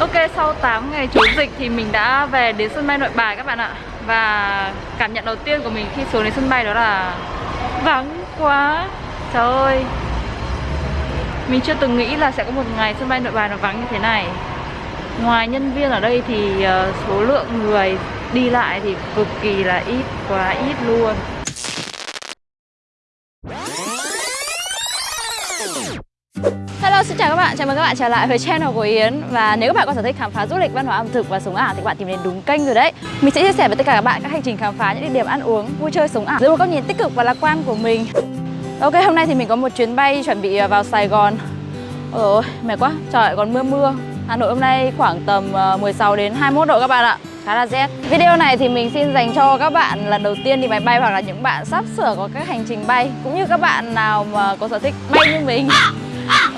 Ok, sau 8 ngày trốn dịch thì mình đã về đến sân bay nội bài các bạn ạ. Và cảm nhận đầu tiên của mình khi xuống đến sân bay đó là vắng quá. Trời ơi. Mình chưa từng nghĩ là sẽ có một ngày sân bay nội bài nó vắng như thế này. Ngoài nhân viên ở đây thì ờ, số lượng người đi lại thì cực kỳ là ít, quá ít luôn. Hello, xin chào các bạn, chào mừng các bạn trở lại với channel của Yến. Và nếu các bạn có sở thích khám phá du lịch, văn hóa ẩm thực và sống ảo thì các bạn tìm đến đúng kênh rồi đấy. Mình sẽ chia sẻ với tất cả các bạn các hành trình khám phá những địa điểm ăn uống, vui chơi, sống ảo dưới một góc nhìn tích cực và lạc quan của mình. Ok, hôm nay thì mình có một chuyến bay chuẩn bị ờ, vào Sài Gòn. Ôi dồi ôi, mệt quá, trời còn mưa mưa. Hà Nội hôm nay khoảng tầm ờ, 16 đến 21 độ các bạn ạ. Khá là rét. Video này thì mình xin dành cho các bạn lần đầu tiên đi máy bay hoặc là những bạn sắp sửa có các hành trình bay. Cũng như các bạn nào mà có sở thích bay như mình.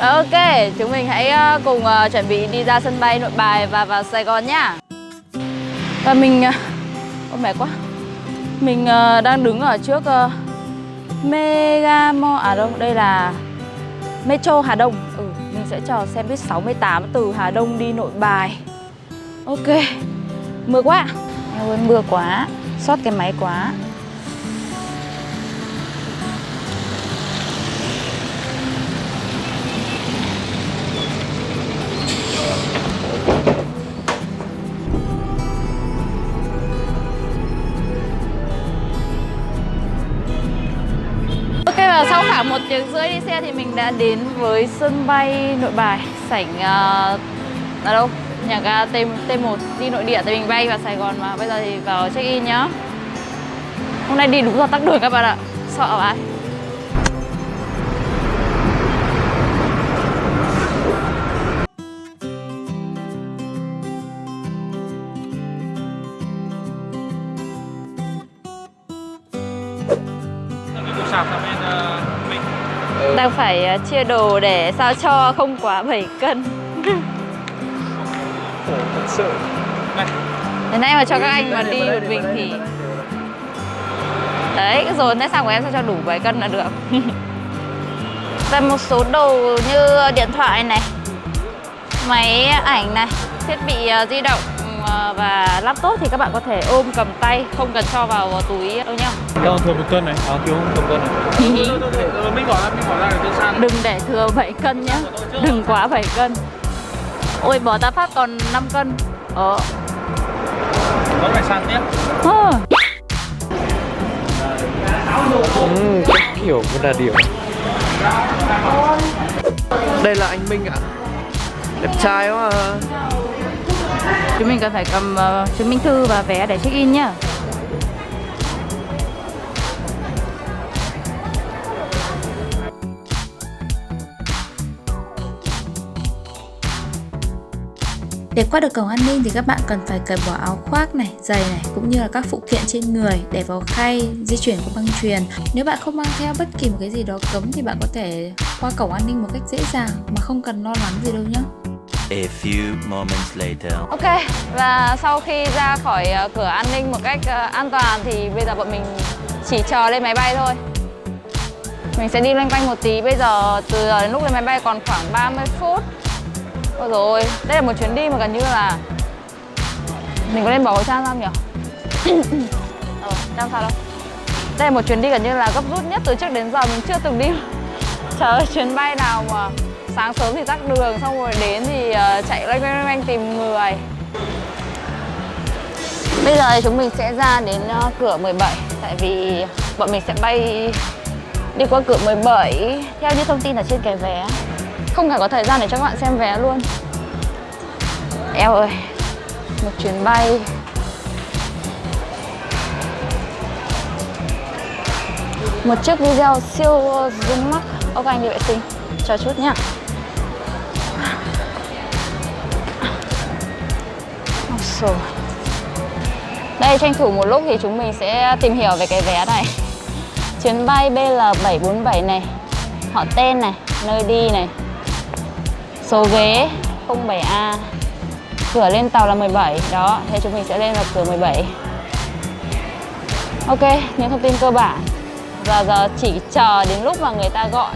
Ok, chúng mình hãy ờ, cùng ờ, chuẩn bị đi ra sân bay nội bài và vào Sài Gòn nhá. Và mình... ờ, Ôi mệt quá. Mình ờ, đang đứng ở trước uh, Mega Mall À đâu, đây là Metro Hà Đông. Ừ, mình sẽ chờ xem buýt 68 từ Hà Đông đi nội bài. Ok Mưa quá. Em ơi, mưa quá Xót cái máy quá. Sau khoảng một tiếng rưỡi đi xe thì mình đã đến với sân bay nội bài sảnh uh, ở đâu? Nhà ga T T1 đi nội địa tại mình bay vào Sài Gòn mà. Bây giờ thì vào check in nhá. Hôm nay đi đúng giờ tắc đường các bạn ạ. Sợ ai? Đang phải ờ, chia đồ để sao cho không quá 7 cân. Khổ thật sự. Này. Đến nay mà cho các anh mà đi một mình thì Đấy, dồn thế sao của em sao cho đủ 7 cân là được? Và một số đồ như điện thoại này Máy ảnh này Thiết bị ờ, di động và laptop thì các bạn có thể ôm cầm tay Không cần cho vào túi đâu nhá. Đâu thừa một cân này. À thiếu một cân này. Mình bỏ ra mình bỏ ra để sàn. Đừng để thừa 7 cân nhá. Đừng quá 7 cân. Ôi bỏ ta phát còn 5 cân. Ờ. Vẫn phải sàn tiếp Ờ. Ừ, cách hiểu mới là điều. Đây là anh Minh ạ. Đẹp trai quá à. Chúng mình cần phải cầm uh, chứng minh thư và vé để check in nhá Để qua được cổng an ninh thì các bạn cần phải cởi bỏ áo khoác này, giày này cũng như là các phụ kiện trên người để vào khay, di chuyển qua băng truyền. Nếu bạn không mang theo bất kỳ một cái gì đó cấm thì bạn có thể qua cổng an ninh một cách dễ dàng mà không cần lo lắng gì đâu nhé. A few moments later. Ok, và sau khi ra khỏi ờ, cửa an ninh một cách ờ, an toàn thì bây giờ bọn mình chỉ chờ lên máy bay thôi. Mình sẽ đi loanh quanh một tí, bây giờ từ giờ đến lúc lên máy bay còn khoảng 30 phút. Ôi rồi, đây là một chuyến đi mà gần như là Mình có nên bỏ khẩu trang ra không nhỉ? ờ, trang sao đâu. Đây là một chuyến đi gần như là gấp rút nhất từ trước đến giờ. Mình chưa từng đi Trời ơi, chuyến bay nào mà sáng sớm thì tắc đường, xong rồi đến thì ờ, chạy loanh quanh loanh quanh tìm người. Bây giờ thì chúng mình sẽ ra đến ờ, cửa 17 Tại vì bọn mình sẽ bay đi qua cửa 17 Theo như thông tin ở trên cái vé, Không phải có thời gian để cho các bạn xem vé luôn. Eo ơi, Một chuyến bay. Một chiếc video siêu ờ, rung mắt Ok, anh đi vệ sinh. Chờ chút nhá. Dồi. Đây tranh thủ một lúc thì chúng mình sẽ tìm hiểu về cái vé này. Chuyến bay BL747 này Họ tên này, nơi đi này Số ghế 07A Cửa lên tàu là 17 Đó, thế chúng mình sẽ lên vào cửa 17 Ok, những thông tin cơ bản. Giờ giờ chỉ chờ đến lúc mà người ta gọi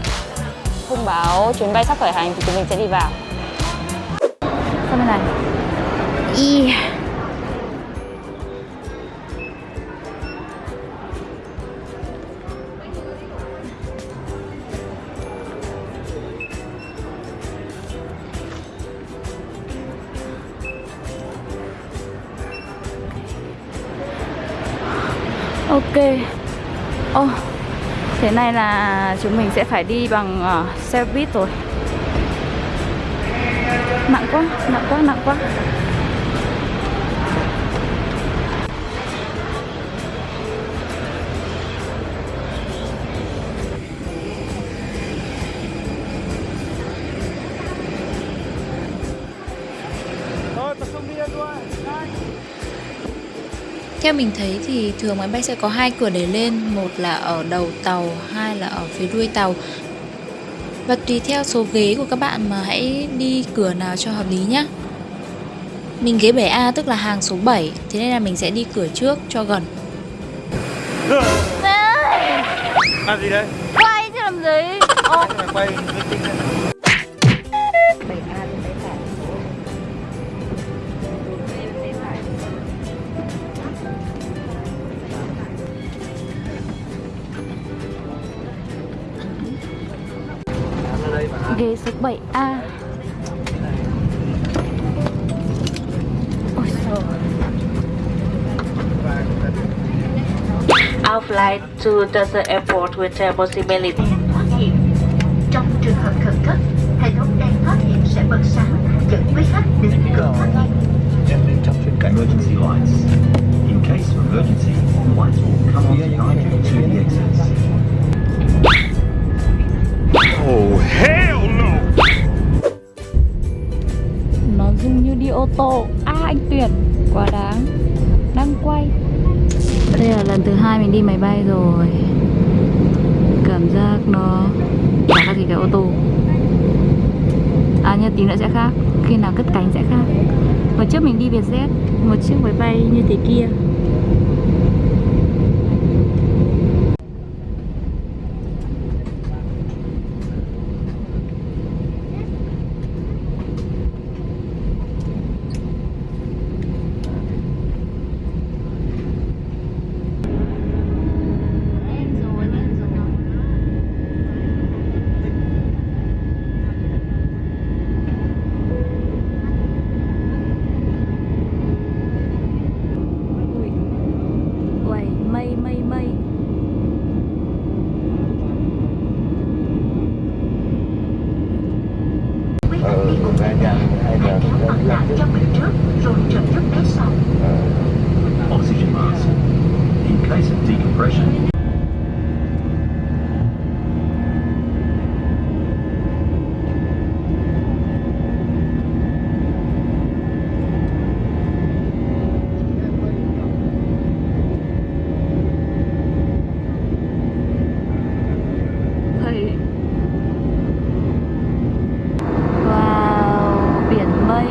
Thông báo chuyến bay sắp khởi hành thì chúng mình sẽ đi vào. Sang bên này. Y Ô Thế này là chúng mình sẽ phải đi bằng uh, xe buýt rồi. Nặng quá, nặng quá, nặng quá. Theo mình thấy thì thường máy bay sẽ có hai cửa để lên, một là ở đầu tàu, hai là ở phía đuôi tàu. Và tùy theo số ghế của các bạn mà hãy đi cửa nào cho hợp lý nhé. Mình ghế 7A tức là hàng số 7, thế nên là mình sẽ đi cửa trước cho gần. Làm gì đây? Quay chứ làm gì Quay Ghế số 7A Ôi Our flight to the airport with a possibility. thoát hiểm. Trong trường hợp khẩn cấp, hệ thống đèn thoát hiểm sẽ bật sáng dẫn quý khách đến cửa thoát hiểm. Emergency lights. In case of emergency, lights will come on to the exits. Rung a À anh Tuyển. Quá đáng. Đang quay. Đây là lần thứ hai mình đi máy bay rồi. Cảm giác nó Chả khác gì cái ô tô. À nhưng tí nữa sẽ khác. Khi nào cất cánh sẽ khác. Hồi trước mình đi Vietjet, Một chiếc máy bay như thế kia Uầy, mây mây mây Quý khách đi cùng với hãy kéo mặt lại cho mình trước rồi trợ giúp bé sau. Oxygen mask. In case of decompression, Thầy Wow, biển mây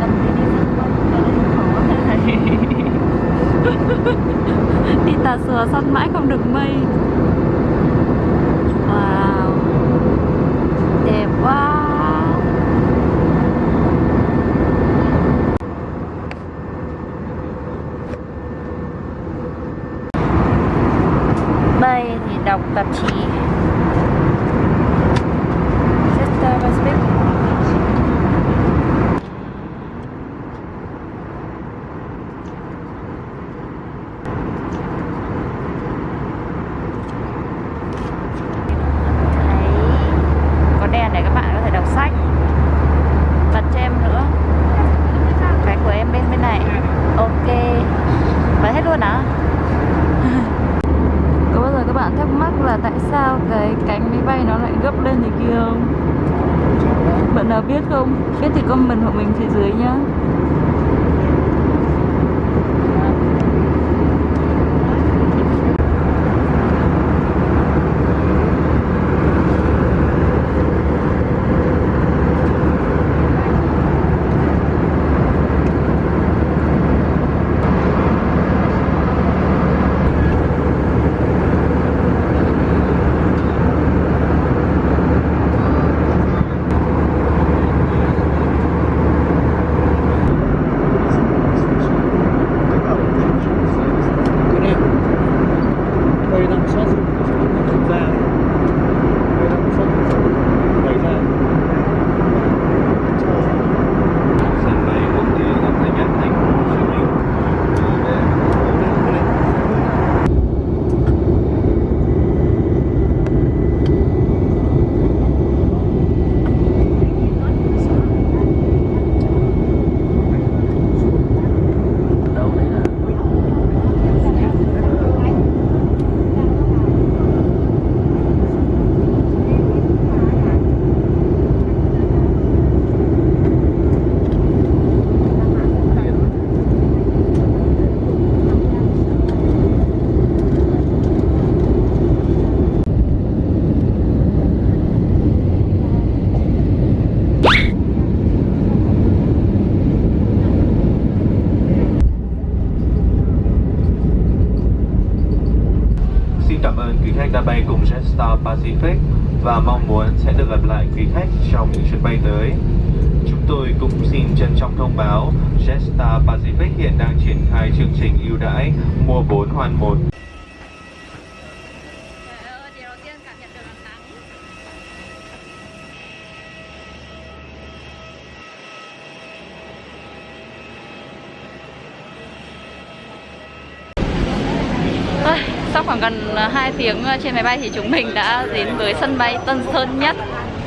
Tầm đi đi sân mây ở đây khó thầy Đi tà sùa săn mãi không được mây Wow Đẹp quá Bay thì đọc tạp chí Sister Pacific Đấy. Có đèn để các bạn có thể đọc sách Bật cho em nữa Cái của em bên bên này Ok Bật hết luôn á Có bao giờ các bạn thắc mắc là tại sao cái cánh máy bay nó lại gấp lên như kia không? Bạn nào biết không? Biết thì comment hộ mình phía dưới nhá cảm ơn quý khách đã bay cùng Jetstar Pacific và mong muốn sẽ được gặp lại quý khách trong những chuyến bay tới. Chúng tôi cũng xin trân trọng thông báo Jetstar Pacific hiện đang triển khai chương trình ưu đãi mua 4 hoàn 1 Ôi, sau khoảng gần 2 tiếng trên máy bay thì chúng mình đã đến với sân bay Tân Sơn Nhất.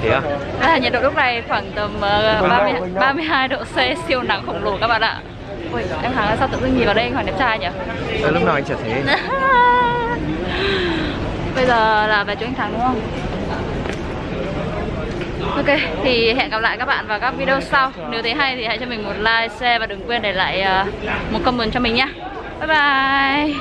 Thế à? và nhiệt độ lúc này khoảng tầm uh, 30, 32 độ C siêu nắng khổng lồ các bạn ạ. Ui, em Thắng là sao tự dưng nhìn vào đây anh Hoàng đẹp trai nhỉ? Ờ, lúc nào anh chả thế Bây giờ là về chỗ anh Thắng đúng không? Ok, thì hẹn gặp lại các bạn vào các video sau. Nếu thấy hay thì hãy cho mình một like, share và đừng quên để lại một comment cho mình nhé Bye bye